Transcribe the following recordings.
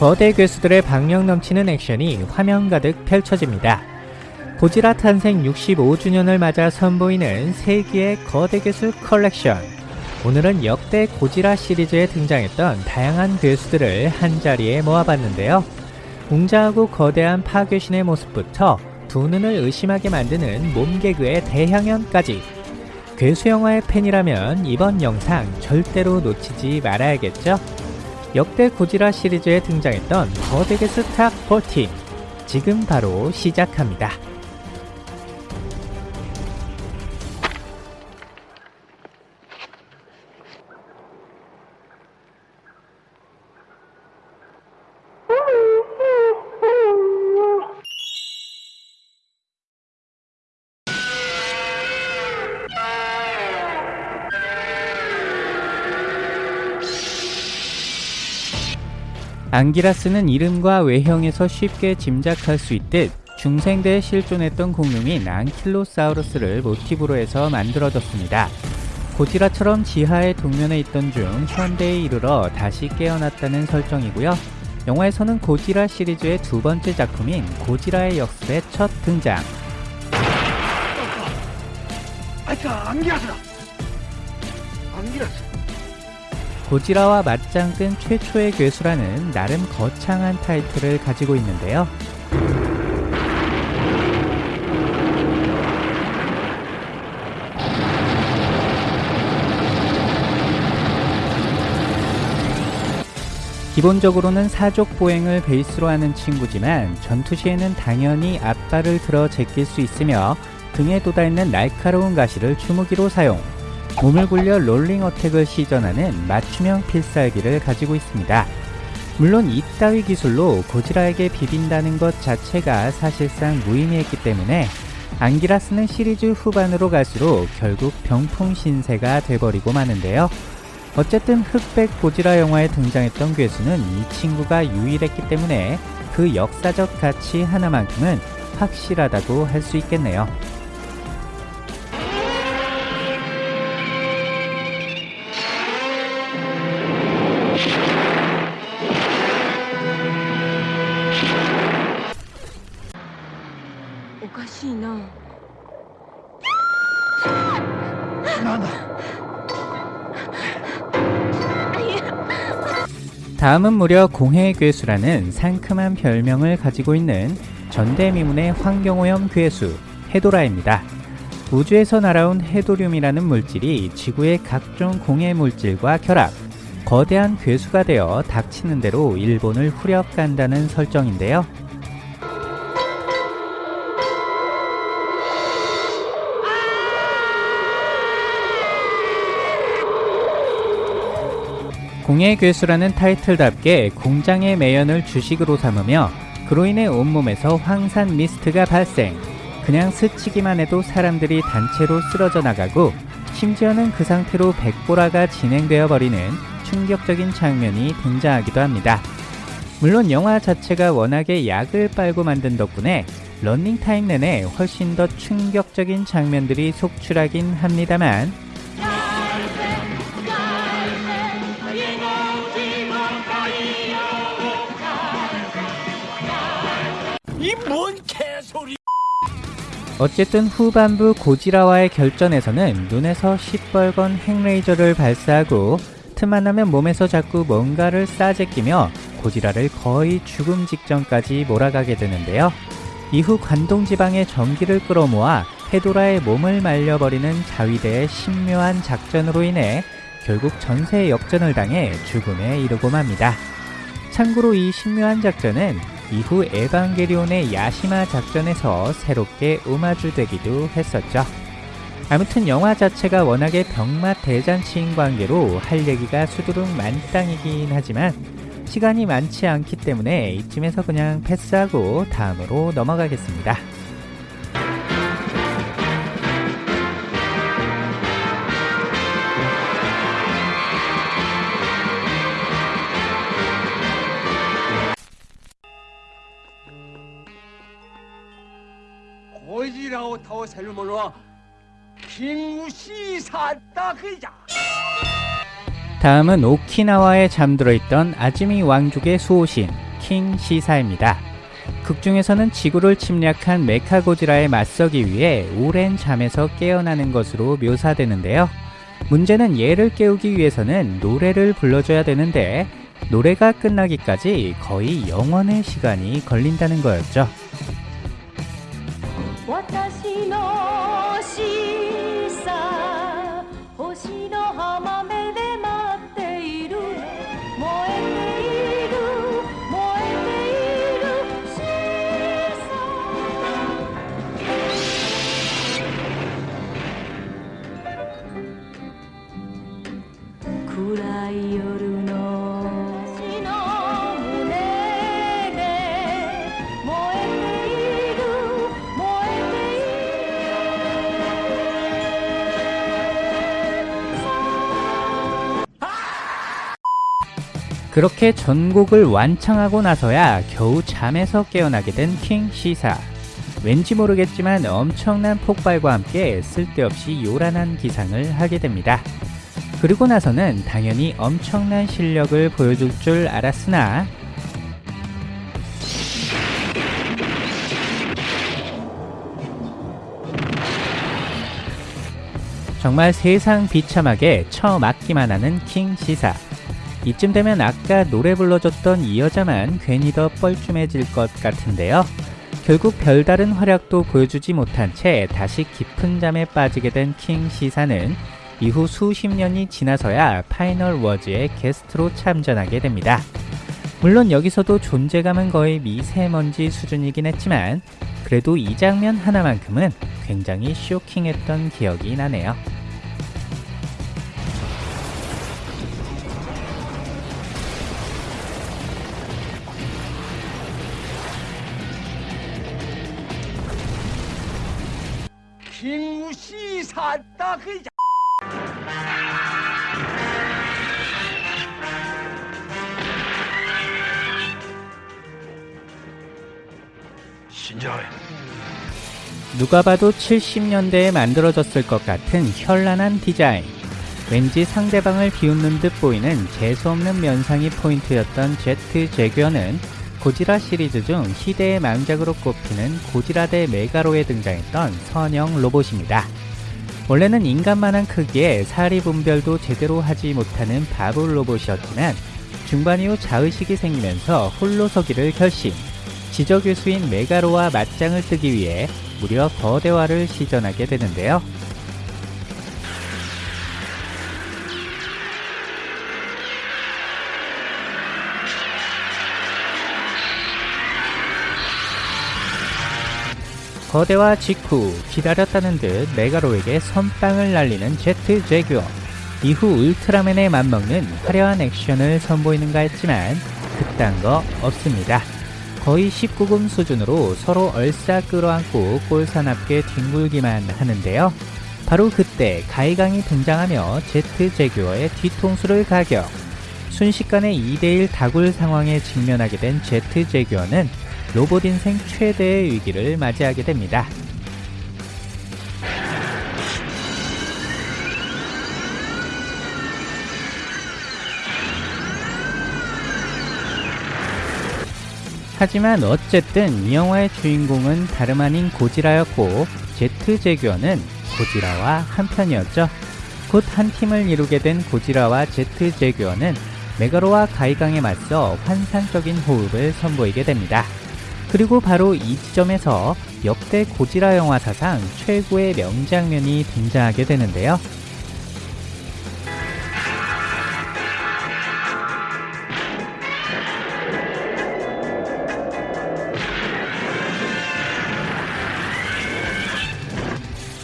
거대 괴수들의 박력 넘치는 액션이 화면 가득 펼쳐집니다. 고지라 탄생 65주년을 맞아 선보이는 세기의 거대 괴수 컬렉션. 오늘은 역대 고지라 시리즈에 등장했던 다양한 괴수들을 한자리에 모아봤는데요. 웅장하고 거대한 파괴신의 모습부터 두 눈을 의심하게 만드는 몸개그의 대향연까지 괴수 영화의 팬이라면 이번 영상 절대로 놓치지 말아야겠죠? 역대 고지라 시리즈에 등장했던 거대게 스탁 14 지금 바로 시작합니다. 앙기라스는 이름과 외형에서 쉽게 짐작할 수 있듯 중생대에 실존했던 공룡인 앙킬로사우루스를 모티브로 해서 만들어졌습니다. 고지라처럼 지하의 동면에 있던 중 현대에 이르러 다시 깨어났다는 설정이고요. 영화에서는 고지라 시리즈의 두 번째 작품인 고지라의 역습의 첫 등장. 아이까 안기라스다. 안기라스. 고지라와 맞짱 뜬 최초의 괴수라는 나름 거창한 타이틀을 가지고 있는데요. 기본적으로는 사족 보행을 베이스로 하는 친구지만 전투 시에는 당연히 앞발을 들어 제낄 수 있으며 등에 돋아있는 날카로운 가시를 주무기로 사용 몸을 굴려 롤링 어택을 시전하는 맞춤형 필살기를 가지고 있습니다. 물론 이따위 기술로 고지라에게 비빈다는 것 자체가 사실상 무의미했기 때문에 안기라스는 시리즈 후반으로 갈수록 결국 병풍 신세가 돼버리고 마는데요. 어쨌든 흑백 고지라 영화에 등장했던 괴수는 이 친구가 유일했기 때문에 그 역사적 가치 하나만큼은 확실하다고 할 수 있겠네요. いななんだ。 다음은 무려 공해의 괴수라는 상큼한 별명을 가지고 있는 전대미문의 환경오염 괴수 헤도라입니다. 우주에서 날아온 헤도륨이라는 물질이 지구의 각종 공해 물질과 결합, 거대한 괴수가 되어 닥치는 대로 일본을 후려간다는 설정인데요. 공의 괴수라는 타이틀답게 공장의 매연을 주식으로 삼으며 그로 인해 온몸에서 황산 미스트가 발생 그냥 스치기만 해도 사람들이 단체로 쓰러져 나가고 심지어는 그 상태로 백보라가 진행되어 버리는 충격적인 장면이 등장하기도 합니다. 물론 영화 자체가 워낙에 약을 빨고 만든 덕분에 런닝타임 내내 훨씬 더 충격적인 장면들이 속출하긴 합니다만 뭔 개소리. 어쨌든 후반부 고지라와의 결전에서는 눈에서 시뻘건 핵레이저를 발사하고 틈만 나면 몸에서 자꾸 뭔가를 싸제 끼며 고지라를 거의 죽음 직전까지 몰아가게 되는데요. 이후 관동지방의 전기를 끌어모아 헤도라의 몸을 말려버리는 자위대의 신묘한 작전으로 인해 결국 전세 역전을 당해 죽음에 이르고 맙니다. 참고로 이 신묘한 작전은 이후 에반게리온의 야시마 작전에서 새롭게 오마주되기도 했었죠. 아무튼 영화 자체가 워낙에 병맛 대잔치인 관계로 할 얘기가 수두룩 만땅이긴 하지만 시간이 많지 않기 때문에 이쯤에서 그냥 패스하고 다음으로 넘어가겠습니다. 그자. 다음은 오키나와에 잠들어 있던 아즈미 왕족의 수호신 킹 시사입니다. 극 중에서는 지구를 침략한 메카고지라에 맞서기 위해 오랜 잠에서 깨어나는 것으로 묘사되는데요. 문제는 얘를 깨우기 위해서는 노래를 불러줘야 되는데 노래가 끝나기까지 거의 영원의 시간이 걸린다는 거였죠. 私の 그렇게 전곡을 완창하고 나서야 겨우 잠에서 깨어나게 된 킹 시사. 왠지 모르겠지만 엄청난 폭발과 함께 쓸데없이 요란한 기상을 하게 됩니다. 그리고 나서는 당연히 엄청난 실력을 보여줄 줄 알았으나 정말 세상 비참하게 처맞기만 하는 킹 시사. 이쯤 되면 아까 노래 불러줬던 이 여자만 괜히 더 뻘쭘해질 것 같은데요. 결국 별다른 활약도 보여주지 못한 채 다시 깊은 잠에 빠지게 된 킹 시사는 이후 수십 년이 지나서야 Final Wars의 게스트로 참전하게 됩니다. 물론 여기서도 존재감은 거의 미세먼지 수준이긴 했지만 그래도 이 장면 하나만큼은 굉장히 쇼킹했던 기억이 나네요. 김우시 샀다 그이자. 신자해. 누가 봐도 70년대에 만들어졌을 것 같은 현란한 디자인. 왠지 상대방을 비웃는 듯 보이는 재수없는 면상이 포인트였던 제트 제규어는 고지라 시리즈 중 희대의 망작으로 꼽히는 고지라 대 메가로에 등장했던 선형 로봇입니다. 원래는 인간만한 크기에 사리 분별도 제대로 하지 못하는 바보 로봇이었지만 중반 이후 자의식이 생기면서 홀로 서기를 결심. 지저교수인 메가로와 맞짱을 뜨기 위해 무려 거대화를 시전하게 되는데요. 거대화 직후 기다렸다는 듯 메가로에게 선빵을 날리는 제트 제규어 이후 울트라맨에 맞먹는 화려한 액션을 선보이는가 했지만 그딴 거 없습니다. 거의 19금 수준으로 서로 얼싸 끌어안고 꼴사납게 뒹굴기만 하는데요. 바로 그때 가이강이 등장하며 제트 제규어의 뒤통수를 가격. 순식간에 2대1 다굴 상황에 직면하게 된 제트 제규어는 로봇 인생 최대의 위기를 맞이하게 됩니다. 하지만 어쨌든 이 영화의 주인공은 다름 아닌 고지라였고 제트 제규어는 고지라와 한편이었죠. 곧 한 팀을 이루게 된 고지라와 제트 제규어는 메가로와 가이강에 맞서 환상적인 호흡을 선보이게 됩니다. 그리고 바로 이 지점에서 역대 고지라 영화 사상 최고의 명장면이 등장하게 되는데요.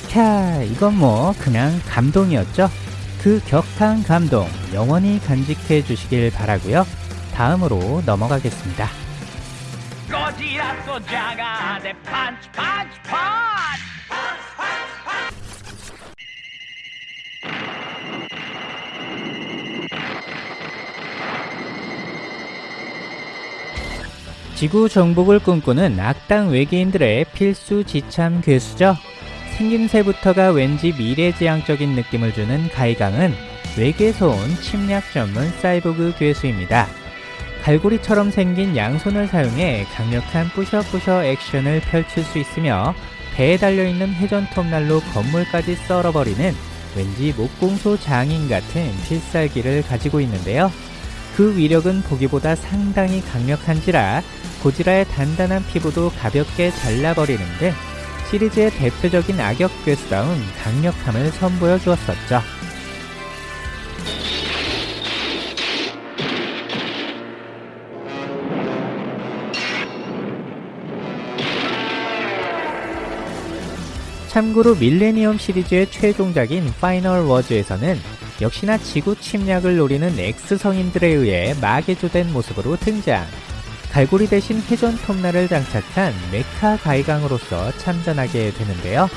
캬, 이건 뭐 그냥 감동이었죠. 그 격한 감동 영원히 간직해 주시길 바라고요. 다음으로 넘어가겠습니다. 거지라 소자가 내 펀치 펀치 펀치. 지구 정복을 꿈꾸는 악당 외계인들의 필수 지참 괴수죠. 생김새부터가 왠지 미래지향적인 느낌을 주는 가이강은 외계에서 온 침략 전문 사이보그 괴수입니다. 갈고리처럼 생긴 양손을 사용해 강력한 뿌셔뿌셔 액션을 펼칠 수 있으며 배에 달려있는 회전톱날로 건물까지 썰어버리는 왠지 목공소 장인 같은 필살기를 가지고 있는데요. 그 위력은 보기보다 상당히 강력한지라 고지라의 단단한 피부도 가볍게 잘라버리는 등 시리즈의 대표적인 악역 괴수다운 강력함을 선보여 주었었죠. 참고로 밀레니엄 시리즈의 최종작인 Final Wars에서는 역시나 지구 침략을 노리는 X성인들에 의해 마개조된 모습으로 등장. 갈고리 대신 회전 톱날을 장착한 메카 가이강으로서 참전하게 되는데요.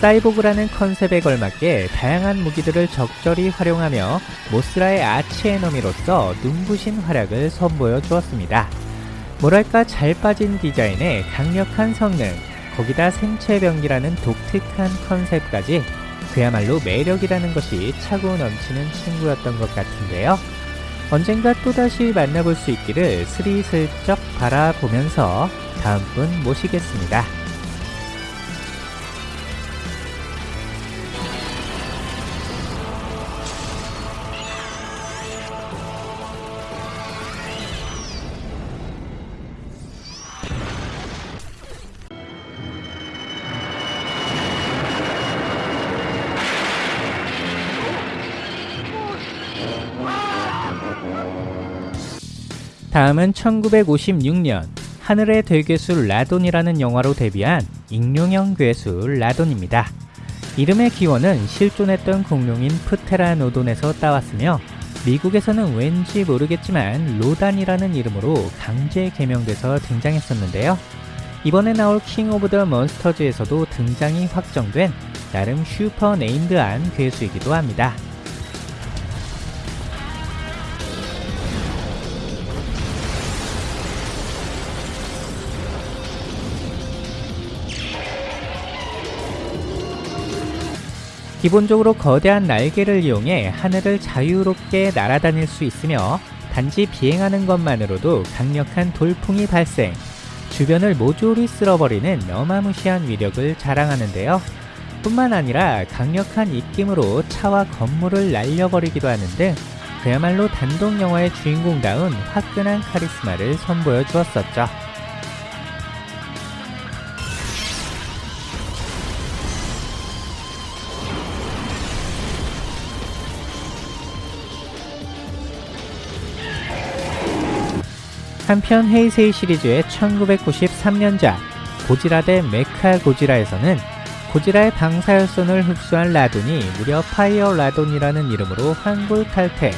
사이보그라는 컨셉에 걸맞게 다양한 무기들을 적절히 활용하며 모스라의 아치 에너미로서 눈부신 활약을 선보여 주었습니다. 뭐랄까 잘 빠진 디자인에 강력한 성능, 거기다 생체 병기라는 독특한 컨셉까지 그야말로 매력이라는 것이 차고 넘치는 친구였던 것 같은데요. 언젠가 또다시 만나볼 수 있기를 스리슬쩍 바라보면서 다음 분 모시겠습니다. 다음은 1956년 하늘의 대괴수 라돈이라는 영화로 데뷔한 익룡형 괴수 라돈입니다. 이름의 기원은 실존했던 공룡인 프테라노돈에서 따왔으며 미국에서는 왠지 모르겠지만 로단이라는 이름으로 강제 개명돼서 등장했었는데요. 이번에 나올 King of the Monsters에서도 등장이 확정된 나름 슈퍼 named한 괴수이기도 합니다. 기본적으로 거대한 날개를 이용해 하늘을 자유롭게 날아다닐 수 있으며 단지 비행하는 것만으로도 강력한 돌풍이 발생, 주변을 모조리 쓸어버리는 어마무시한 위력을 자랑하는데요. 뿐만 아니라 강력한 입김으로 차와 건물을 날려버리기도 하는 등 그야말로 단독 영화의 주인공다운 화끈한 카리스마를 선보여 주었었죠. 한편 헤이세이 시리즈의 1993년작 고지라 대 메카 고지라에서는 고지라의 방사열선을 흡수한 라돈이 무려 fire 라돈이라는 이름으로 환골탈태,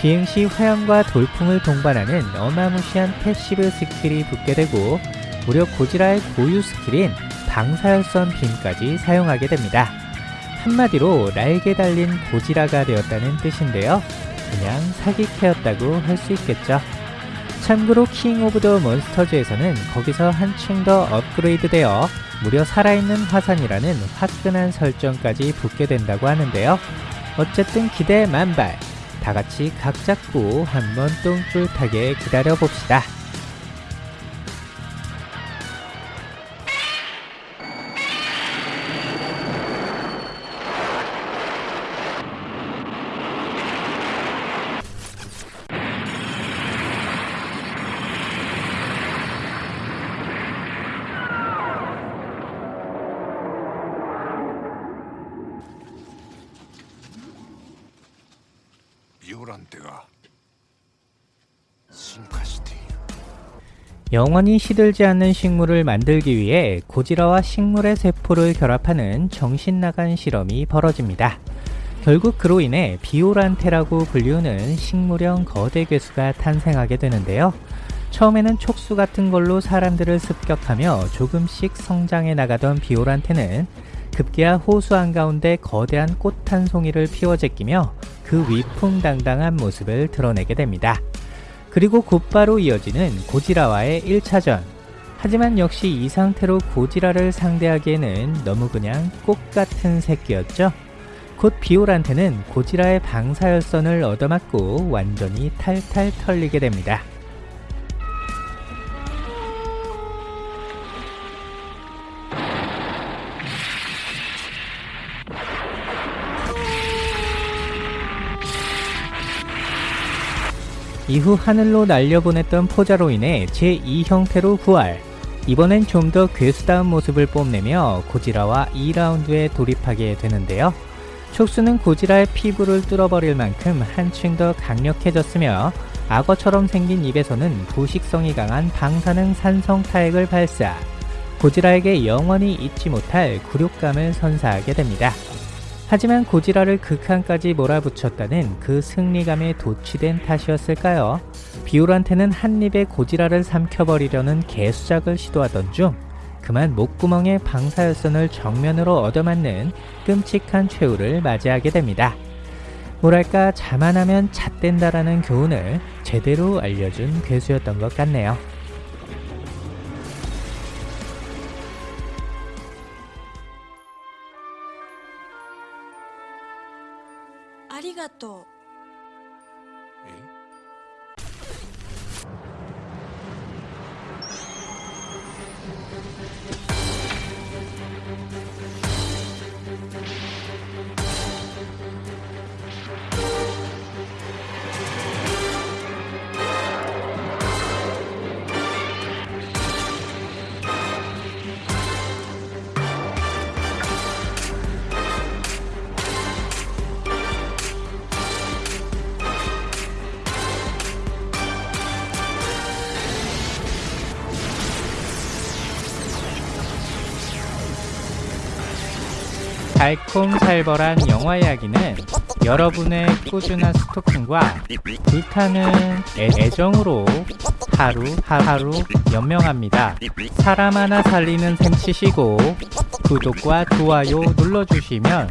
비행 시 화염과 돌풍을 동반하는 어마무시한 passive skill이 붙게 되고 무려 고지라의 고유 skill인 방사열선 beam까지 사용하게 됩니다. 한마디로 날개 달린 고지라가 되었다는 뜻인데요. 그냥 사기캐였다고 할 수 있겠죠. 참고로 King of the Monsters에서는 거기서 한층 더 업그레이드 되어 무려 살아있는 화산이라는 화끈한 설정까지 붙게 된다고 하는데요. 어쨌든 기대 만발. 다 같이 각 잡고 한번 똥줄타게 기다려 봅시다. 요란때가 신카시티 영원히 시들지 않는 식물을 만들기 위해 고지라와 식물의 세포를 결합하는 정신나간 실험이 벌어집니다. 결국 그로 인해 비오란테라고 불리우는 식물형 거대 괴수가 탄생하게 되는데요. 처음에는 촉수 같은 걸로 사람들을 습격하며 조금씩 성장해 나가던 비오란테는 급기야 호수 한가운데 거대한 꽃 한 송이를 피워 제끼며 그 위풍당당한 모습을 드러내게 됩니다. 그리고 곧바로 이어지는 고지라와의 1차전. 하지만 역시 이 상태로 고지라를 상대하기에는 너무 그냥 꽃 같은 새끼였죠. 곧 비올한테는 고지라의 방사열선을 얻어맞고 완전히 탈탈 털리게 됩니다. 이후 하늘로 날려보냈던 포자로 인해 제2 형태로 부활. 이번엔 좀 더 괴수다운 모습을 뽐내며 고지라와 2라운드에 돌입하게 되는데요. 촉수는 고지라의 피부를 뚫어버릴 만큼 한층 더 강력해졌으며 악어처럼 생긴 입에서는 부식성이 강한 방사능 산성 타액을 발사. 고지라에게 영원히 잊지 못할 굴욕감을 선사하게 됩니다. 하지만 고지라를 극한까지 몰아붙였다는 그 승리감에 도취된 탓이었을까요? 비올한테는 한 입에 고지라를 삼켜버리려는 개수작을 시도하던 중 그만 목구멍에 방사열선을 정면으로 얻어맞는 끔찍한 최후를 맞이하게 됩니다. 뭐랄까 자만하면 잣된다라는 교훈을 제대로 알려준 괴수였던 것 같네요. ありがとう「 달콤살벌한 영화 이야기는 여러분의 꾸준한 스토킹과 불타는 애- 애정으로 하루 하루 연명합니다. 사람 하나 살리는 셈 치시고 구독과 좋아요 눌러주시면